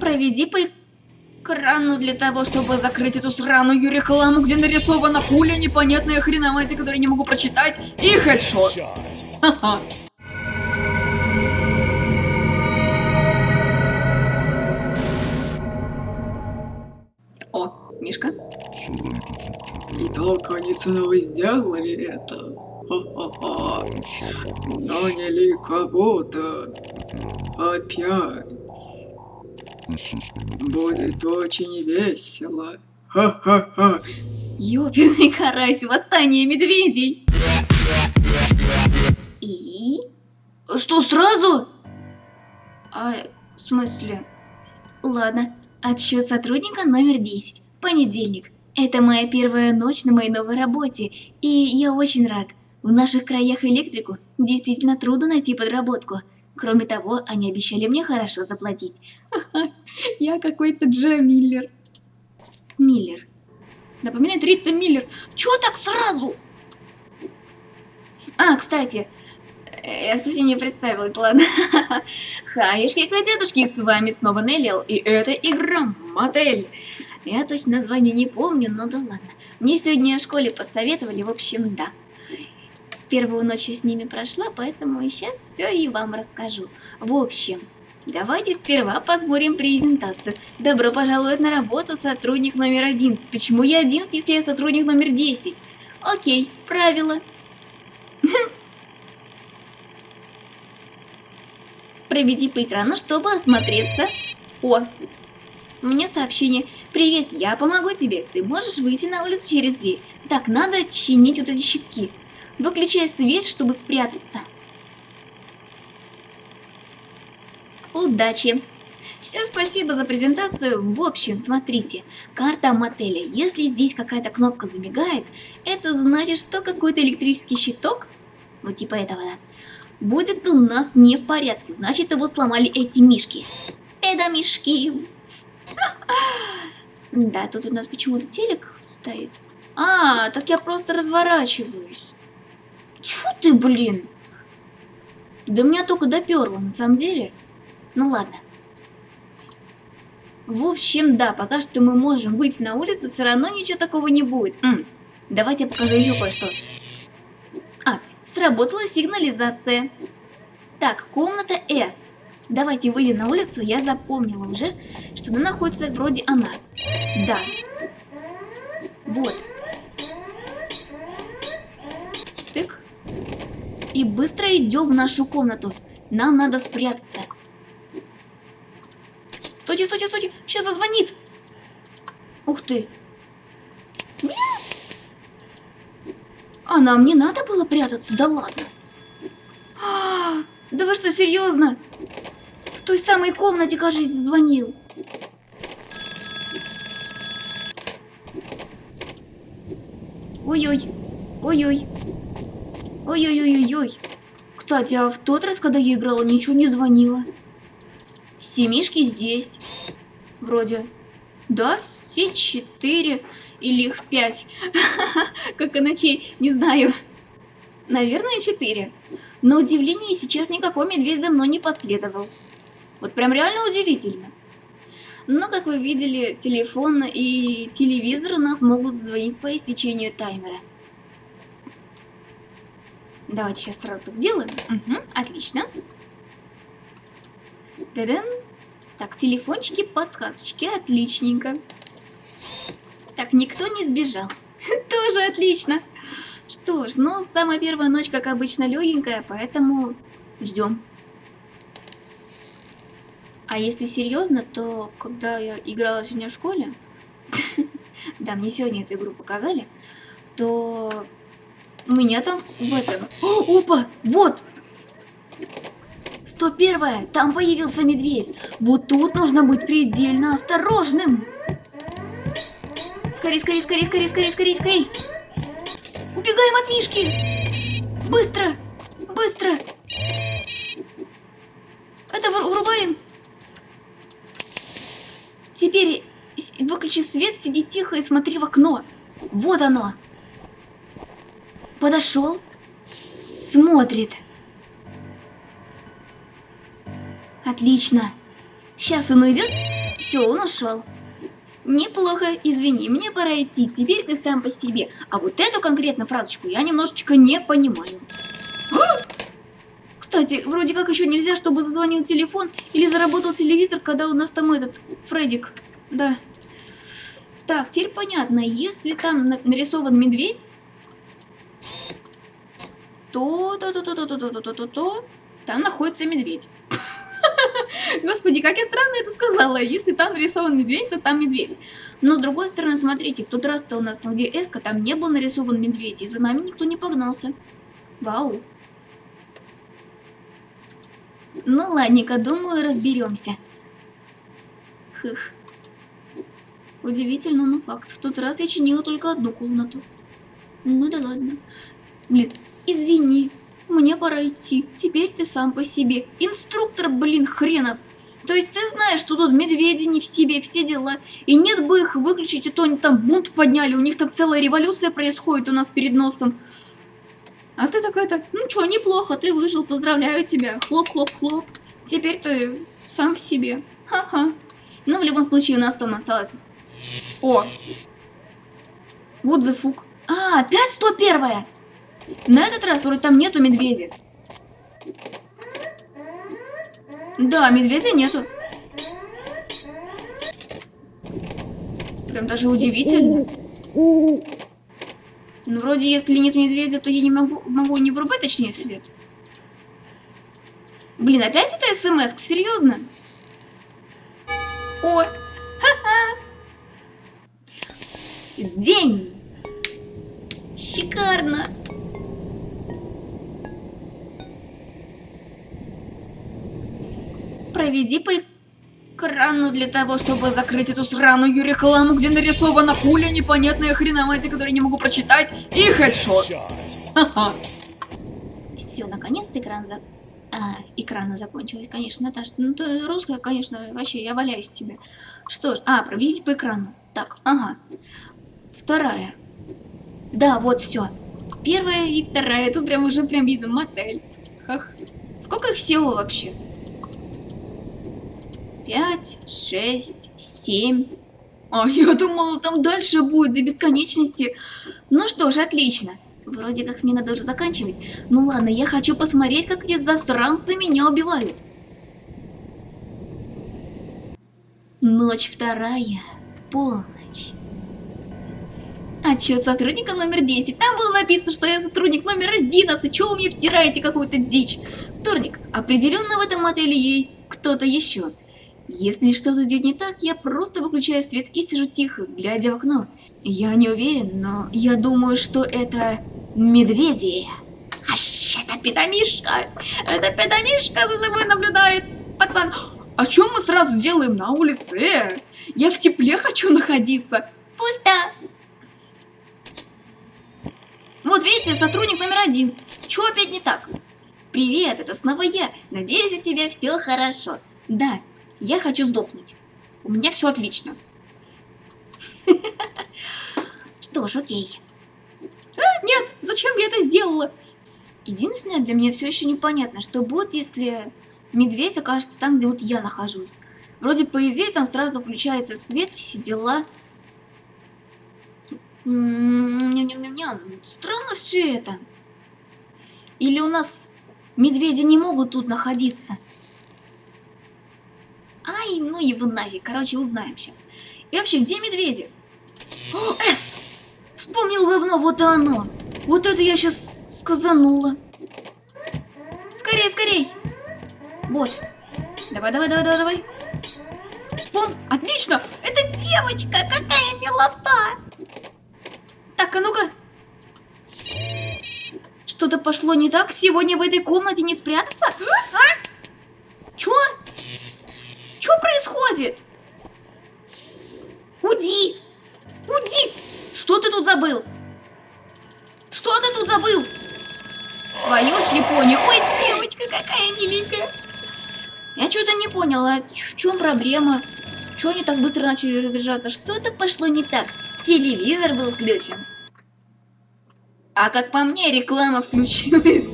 Проведи по экрану для того, чтобы закрыть эту сраную рекламу, где нарисована пуля, непонятная хреноматия, которую не могу прочитать, и хедшот. О, Мишка. Итак, они снова сделали это. Ха-ха-ха. Наняли кого-то. Опять. Будет очень весело. Ха-ха-ха. Ёперный карась, восстание медведей. И? Что, сразу? А, в смысле? Ладно, отсчет сотрудника номер 10. Понедельник. Это моя первая ночь на моей новой работе, и я очень рад. В наших краях электрику действительно трудно найти подработку. Кроме того, они обещали мне хорошо заплатить. Я какой-то Джо Миллер. Миллер. Напоминает Рита Миллер. Чего так сразу? А, кстати, я совсем не представилась, ладно. Хаешки, котятушки, с вами снова Неллил, и это игра Мотель. Я точно название не помню, но да ладно. Мне сегодня в школе посоветовали, в общем, да. Первую ночь с ними прошла, поэтому сейчас все и вам расскажу. В общем, давайте сперва посмотрим презентацию. Добро пожаловать на работу, сотрудник номер один. Почему я один, если я сотрудник номер 10? Окей, правило. Проведи по экрану, чтобы осмотреться. О, мне сообщение. Привет, я помогу тебе. Ты можешь выйти на улицу через дверь. Так, надо чинить вот эти щитки. Выключай свет, чтобы спрятаться. Удачи! Всем спасибо за презентацию. В общем, смотрите, карта мотеля. Если здесь какая-то кнопка замигает, это значит, что какой-то электрический щиток, вот типа этого, да, будет у нас не в порядке. Значит, его сломали эти мишки. Это мишки. Да, тут у нас почему-то телек стоит. А, так я просто разворачиваюсь. Тьфу ты, блин. Да меня только доперло, на самом деле. Ну ладно. В общем, да, пока что мы можем выйти на улицу, все равно ничего такого не будет. М -м, давайте я покажу еще кое-что. А, сработала сигнализация. Так, комната С. Давайте выйдем на улицу, я запомнила уже, что она находится вроде она. Да. Вот. И быстро идем в нашу комнату. Нам надо спрятаться. Стойте, стойте, стойте. Сейчас зазвонит. Ух ты. А нам не надо было прятаться? Да ладно. А, да вы что, серьезно? В той самой комнате, кажется, звонил. Ой-ой. Ой-ой. Ой-ой-ой-ой-ой. Кстати, а в тот раз, когда я играла, ничего не звонила. Все мишки здесь. Вроде. Да, все четыре. Или их пять. Как и ночей, не знаю. Наверное, четыре. На удивление, сейчас никакой медведь за мной не последовал. Вот прям реально удивительно. Но, как вы видели, телефон и телевизор у нас могут звонить по истечению таймера. Давайте сейчас сразу так сделаем. Угу, отлично. Та-дам. Так, телефончики, подсказочки, отличненько. Так, никто не сбежал. Тоже отлично. Что ж, ну, самая первая ночь, как обычно, легенькая, поэтому ждем. А если серьезно, то когда я играла сегодня в школе, да, мне сегодня эту игру показали, то у меня там в этом... О, опа, вот! 101 там появился медведь. Вот тут нужно быть предельно осторожным. Скорей, скорей, скорей, скорей, скорей, скорей, скорей. Убегаем от Мишки. Быстро, быстро. Это вырубаем. Теперь выключи свет, сиди тихо и смотри в окно. Вот оно. Подошел. Смотрит. Отлично. Сейчас он уйдет, Все, он ушел. Неплохо, извини, мне пора идти, теперь ты сам по себе. А вот эту конкретно фразочку я немножечко не понимаю. А! Кстати, вроде как еще нельзя, чтобы зазвонил телефон или заработал телевизор, когда у нас там этот, Фредик. Да. Так, теперь понятно, если там нарисован медведь, то, то, то, то, то, то, то, то, то, то, там находится медведь. Господи, как я странно это сказала. Если там нарисован медведь, то там медведь. Но с другой стороны, смотрите, в тот раз-то у нас там, где эска, там не был нарисован медведь, и за нами никто не погнался. Вау. Ну ладненько, думаю, разберемся. Хых. Удивительно, но факт. В тот раз я чинила только одну комнату. Ну да ладно. Блин, извини, мне пора идти. Теперь ты сам по себе. Инструктор, блин, хренов. То есть ты знаешь, что тут медведи не в себе, все дела. И нет бы их выключить, а то они там бунт подняли. У них там целая революция происходит у нас перед носом. А ты такой-то, ну чё, неплохо, ты выжил, поздравляю тебя. Хлоп-хлоп-хлоп. Теперь ты сам по себе. Ха-ха. Ну, в любом случае, у нас там осталось... О! Вот fuck. А, опять 101 на этот раз вроде там нету медведя. Да, медведя нету. Прям даже удивительно. Ну, вроде, если нет медведя, то я не могу, могу не врубать, точнее, свет. Блин, опять это смс? -ка? Серьезно? О! Ха-ха! День! Шикарно! Проведи по экрану для того, чтобы закрыть эту сраную рекламу, где нарисована пуля, непонятная хреноматия, которую не могу прочитать, и хедшот. Все, наконец-то экран за... А, экрана закончилась, конечно, Наташа. Ну, ты русская, конечно, вообще, я валяюсь себе. Что ж, а, проведите по экрану. Так, ага. Вторая. Да, вот, все. Первая и вторая. Тут прям уже прям видно мотель. Ах. Сколько их всего вообще? Пять, шесть, семь. А я думала, там дальше будет до бесконечности. Ну что ж, отлично. Вроде как мне надо уже заканчивать. Ну ладно, я хочу посмотреть, как эти засранцы меня убивают. Ночь вторая. Полночь. Отчет сотрудника номер 10. Там было написано, что я сотрудник номер 11. Чего вы мне втираете какую-то дичь? Вторник. Определенно в этом отеле есть кто-то еще. Если что-то идет не так, я просто выключаю свет и сижу тихо, глядя в окно. Я не уверен, но я думаю, что это медведи. Ащ, это педомишка! Это педомишка за тобой наблюдает, пацан! А что мы сразу делаем на улице? Я в тепле хочу находиться. Пусто. Вот видите, сотрудник номер 11. Чё опять не так? Привет, это снова я. Надеюсь, у тебя все хорошо. Да, я хочу сдохнуть. У меня все отлично. Что ж, окей. А, нет, зачем я это сделала? Единственное, для меня все еще непонятно, что будет, если медведь окажется там, где вот я нахожусь. Вроде, по идее, там сразу включается свет, все дела. Ням-ням-ням-ням. Странно все это. Или у нас медведи не могут тут находиться? Ай, ну его нафиг. Короче, узнаем сейчас. И вообще, где медведи? О, С! Вспомнил говно, вот оно. Вот это я сейчас сказанула. Скорей, скорей. Вот. Давай, давай, давай, давай, давай. Вон, отлично. Это девочка, какая милота. Так, а ну-ка. Что-то пошло не так. Сегодня в этой комнате не спрятаться? А? Чё? Что происходит? Уди! Уди! Что ты тут забыл? Что ты тут забыл? Твою ж Японию. Ой, девочка, какая миленькая. Я что-то не поняла. В чем проблема? Чего они так быстро начали разряжаться? Что-то пошло не так. Телевизор был включен. А как по мне, реклама включилась.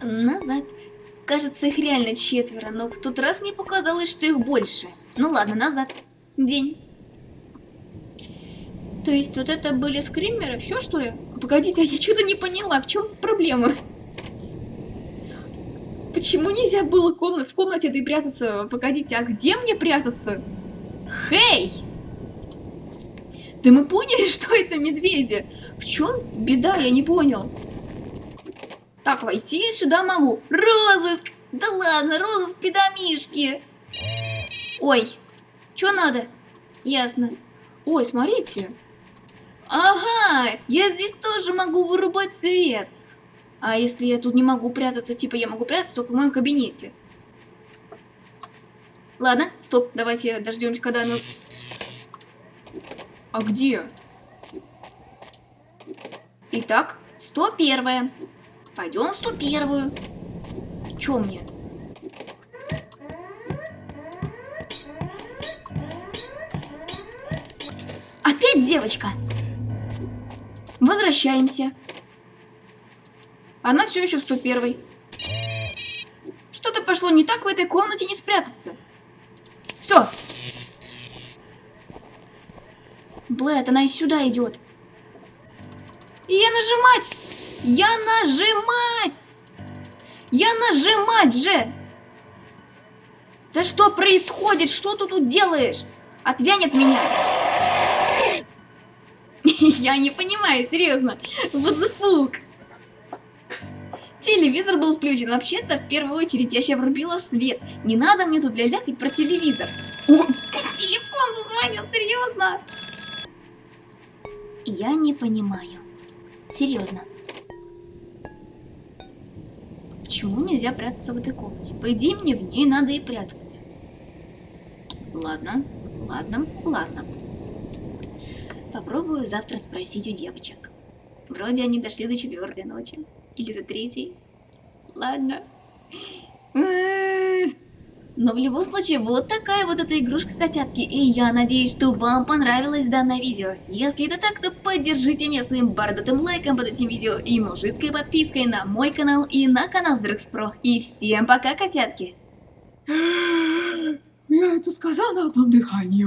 Назад. Кажется, их реально четверо, но в тот раз мне показалось, что их больше. Ну ладно, назад. День. То есть вот это были скримеры, все что ли? Погодите, а я что-то не поняла, в чем проблема? Почему нельзя было комнат, в комнате этой прятаться? Погодите, а где мне прятаться? Хей! Да мы поняли, что это медведи. В чем беда, я не понял. Так, войти сюда могу. Розыск! Да ладно, розыск педомишки. Ой, что надо? Ясно. Ой, смотрите. Ага, я здесь тоже могу вырубать свет. А если я тут не могу прятаться, типа я могу прятаться только в моем кабинете. Ладно, стоп, давайте дождемся, когда оно... А где? Итак, 101. Пойдем в 101. Чё мне? Опять девочка. Возвращаемся. Она все еще в 101. Что-то пошло не так в этой комнате не спрятаться. Все. Блэд, она и сюда идет. И я нажимать! Я нажимать! Я нажимать же! Да что происходит? Что ты тут делаешь? Отвянь от меня! Я не понимаю, серьезно. Вот fuck? Телевизор был включен. Вообще-то, в первую очередь, я сейчас врубила свет. Не надо мне тут лялякать про телевизор. О, телефон зазвонил, серьезно? Я не понимаю. Серьезно. Почему нельзя прятаться в этой комнате? По идее, мне в ней надо и прятаться. Ладно, ладно, ладно. Попробую завтра спросить у девочек. Вроде они дошли до четвертой ночи. Или до третьей. Ладно. Но в любом случае, вот такая вот эта игрушка котятки. И я надеюсь, что вам понравилось данное видео. Если это так, то поддержите меня своим бородатым лайком под этим видео и мужицкой подпиской на мой канал и на канал Зрекс. И всем пока, котятки! Я это сказала на одном дыхании.